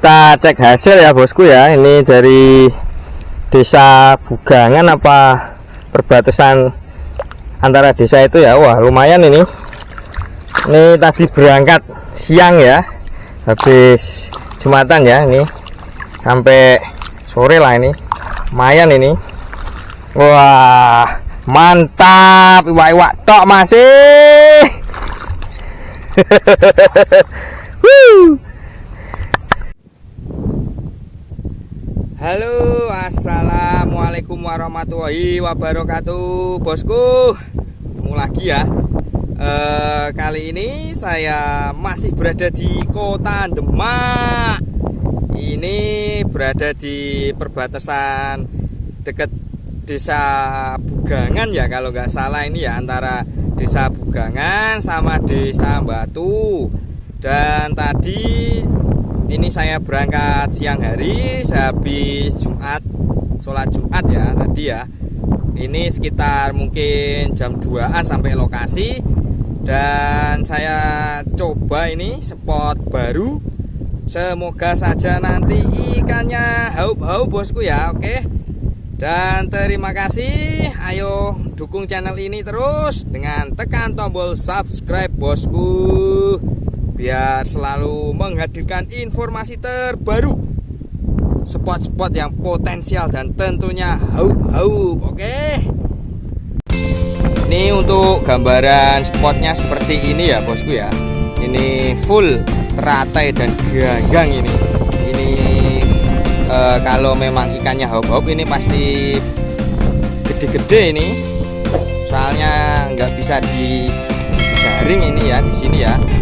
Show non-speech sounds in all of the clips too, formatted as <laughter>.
kita cek hasil ya bosku ya. Ini dari desa Bugangan apa perbatasan antara desa itu ya? Wah lumayan ini. Ini tadi berangkat siang ya. Habis jumatan ya ini. Sampai sore lah ini. Lumayan ini. Wah mantap. Iwak-iwak tok masih <laughs> Halo assalamualaikum warahmatullahi wabarakatuh bosku. Ketemu lagi ya. E, kali ini saya masih berada di kota Demak. Ini berada di perbatasan dekat desa Bugangan ya kalau nggak salah ini ya antara desa Bugangan sama desa Batu. Dan tadi ini saya berangkat siang hari habis Jumat sholat Jumat ya tadi ya. Ini sekitar mungkin jam 2an sampai lokasi. Dan saya coba ini spot baru. Semoga saja nanti ikannya haup-haup bosku ya oke. Dan terima kasih. Ayo dukung channel ini terus dengan tekan tombol subscribe bosku biar selalu menghadirkan informasi terbaru. Spot-spot yang potensial dan tentunya haup-haup oke? Ini untuk gambaran spotnya seperti ini ya bosku ya. Ini full teratai dan gagang ini. Ini e, kalau memang ikannya haup-haup ini pasti gede-gede ini. Soalnya nggak bisa dijaring ini ya di sini ya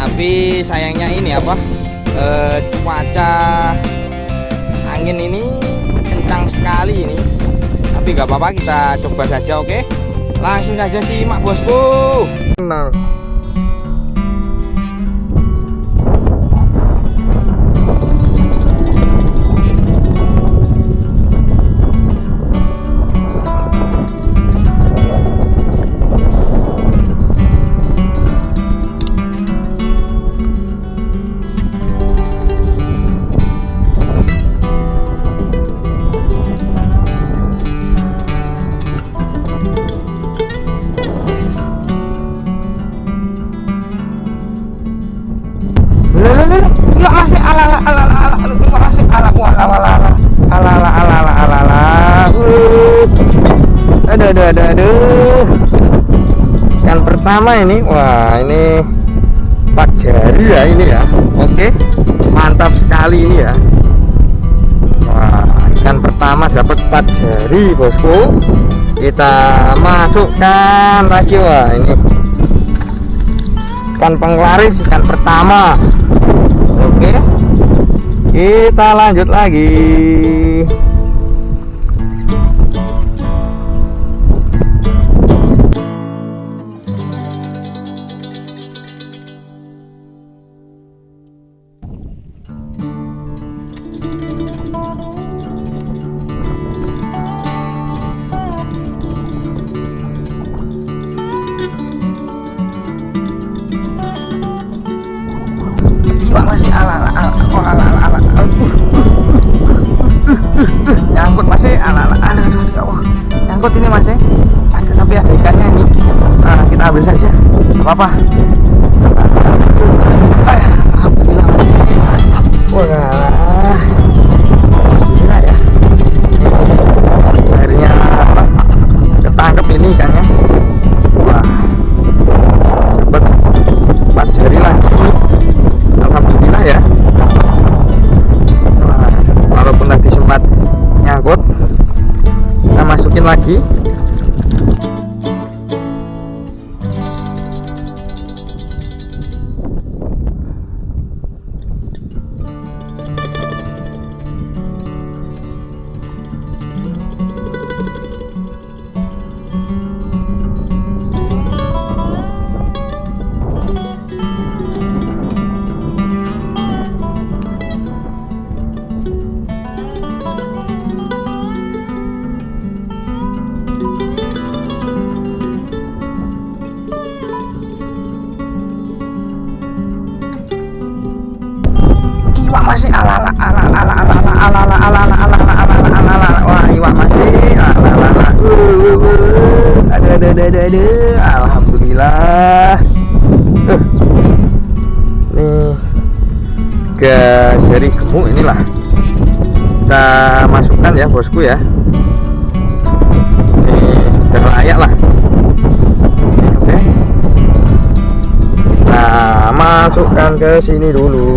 tapi sayangnya ini apa? E, cuaca angin ini kencang sekali ini. Tapi nggak apa-apa kita coba saja oke? Langsung saja simak bosku. Nah. Aduh aduh aduh aduh. Yang pertama ini wah ini empat jari ya ini ya. Oke mantap sekali ini ya. Wah ikan pertama dapat empat jari bosku. Kita masukkan lagi wah ini. Ikan penglaris ikan pertama. Oke kita lanjut lagi nyangkut masih ala ala ala. Ya Allah nyangkut ini ada tapi ada ikannya ini. Nah, kita ambil saja apa apa aduh aduh aduh alhamdulillah. Uh. nih ke jari gemuk inilah. Kita masukkan ya bosku ya. Ini sudah layak lah. Oke. Nah masukkan ke sini dulu.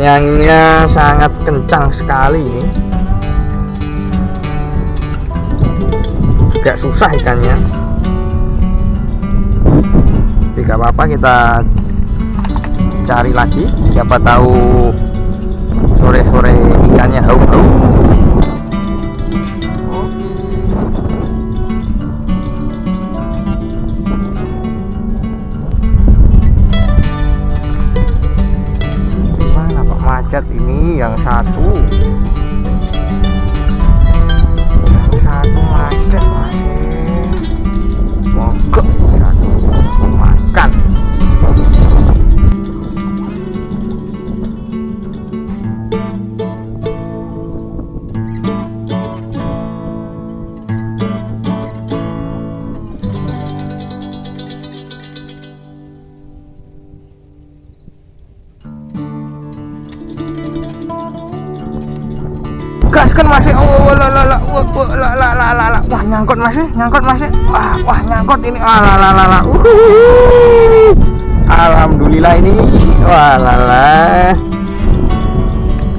Ini anginnya sangat kencang sekali ini agak susah ikannya. Tidak apa-apa kita cari lagi. Siapa tahu sore-sore ikannya hau-hau. Macet ini yang satu nyangkut masih nyangkut masih wah wah nyangkut ini. Wah la la la la. Uhuh. alhamdulillah ini. Wah la la.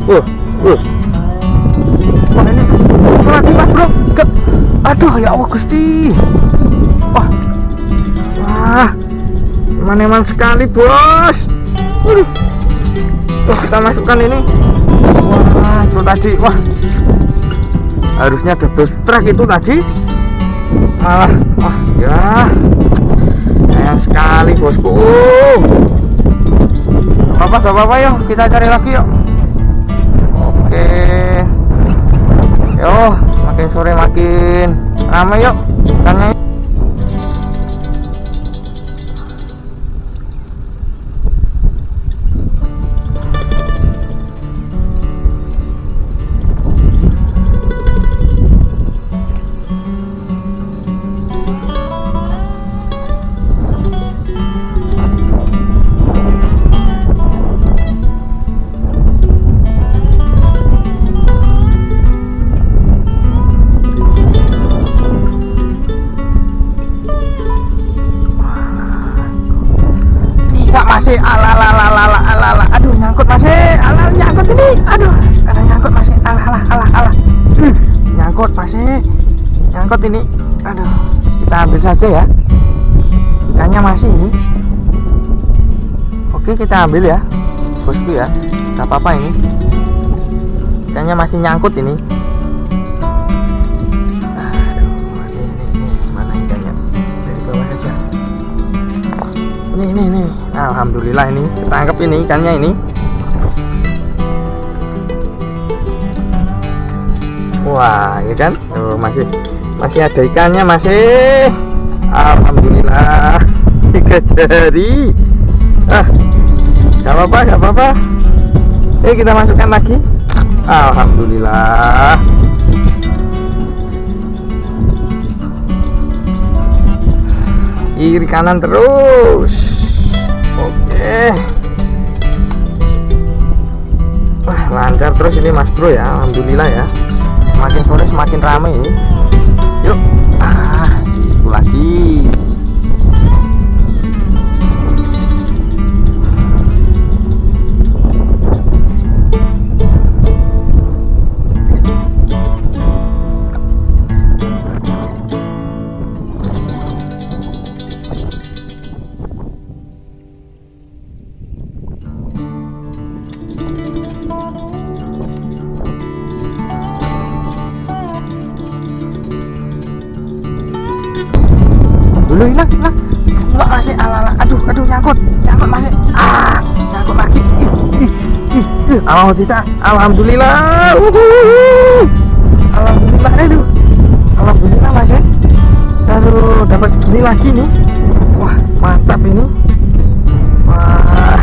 Uh uh. Wah ini. Lagi mas bro. Ke- aduh ya Allah gusti. Wah. Wah. Eman-eman sekali bos. Waduh. Tuh, kita masukkan ini. Wah itu tadi. Wah harusnya double strike itu tadi. Malah wah ya. Sayang sekali bosku. Apa gak apa yuk kita cari lagi yuk. Oke. Yo makin sore makin ramai yuk. Ikannya masih nyangkut ini aduh kita ambil saja ya. Ikannya masih ini. Oke kita ambil ya bosku ya. Nggak apa-apa ini. Ikannya masih nyangkut ini. Aduh ini, ini, ini. mana ikannya? Dari bawah saja ini ini ini. Alhamdulillah ini ketangkep ini ikannya ini wah ya kan? Tuh, masih masih ada ikannya masih. Alhamdulillah. <laughs> Tiga jari. Ah gak apa-apa gak apa-apa. Eh kita masukkan lagi. Alhamdulillah. Kiri kanan terus. Oke. Wah lancar terus ini mas bro ya. Alhamdulillah ya semakin sore semakin ramai yuk. Ah itu lagi dulu hilang hilang. Wah, masih ala ala aduh aduh nyangkut. Nyangkut masih. Ah nyangkut lagi. Oh tidak? Alhamdulillah. Uhuh. alhamdulillah aduh. Alhamdulillah masih aduh dapat segini lagi nih. Wah mantap ini. Wah.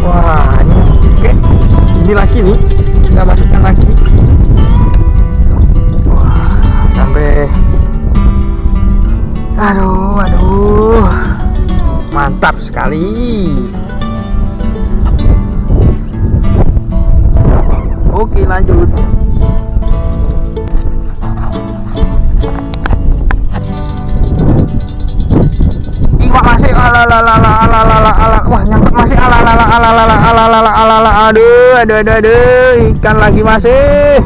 Wah ini. Oke. Segini lagi nih. Kita masukkan lagi mantap sekali oke lanjut masih ala ala ala ala ala ala wah nyangkut masih ala ala ala ala ala ala ala ala ala aduh aduh aduh aduh ikan lagi masih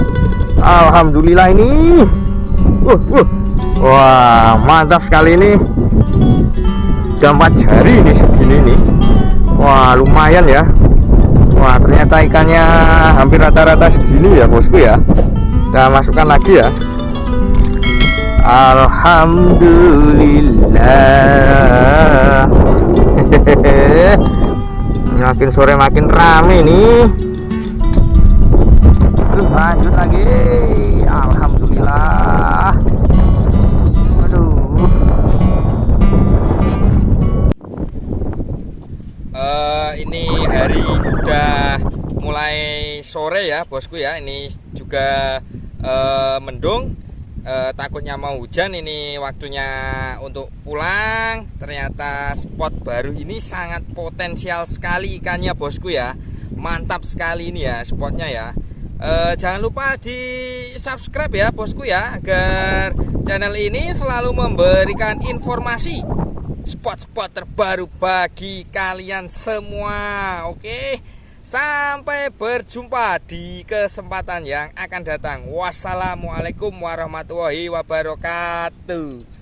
alhamdulillah ini uh, uh. Wah mantap sekali ini. Udah jari ini segini nih. Wah lumayan ya. Wah ternyata ikannya hampir rata-rata segini ya bosku ya. Kita masukkan lagi ya. Alhamdulillah. Makin sore makin rame nih. Lanjut lagi. Alhamdulillah Ini hari sudah mulai sore ya bosku ya. Ini juga uh, mendung. Eh, takutnya mau hujan ini waktunya untuk pulang. Ternyata spot baru ini sangat potensial sekali ikannya bosku ya. Mantap sekali ini ya spotnya ya. Eh, jangan lupa di subscribe ya bosku ya agar channel ini selalu memberikan informasi spot-spot terbaru bagi kalian semua oke? Sampai berjumpa di kesempatan yang akan datang. Wassalamualaikum warahmatullahi wabarakatuh.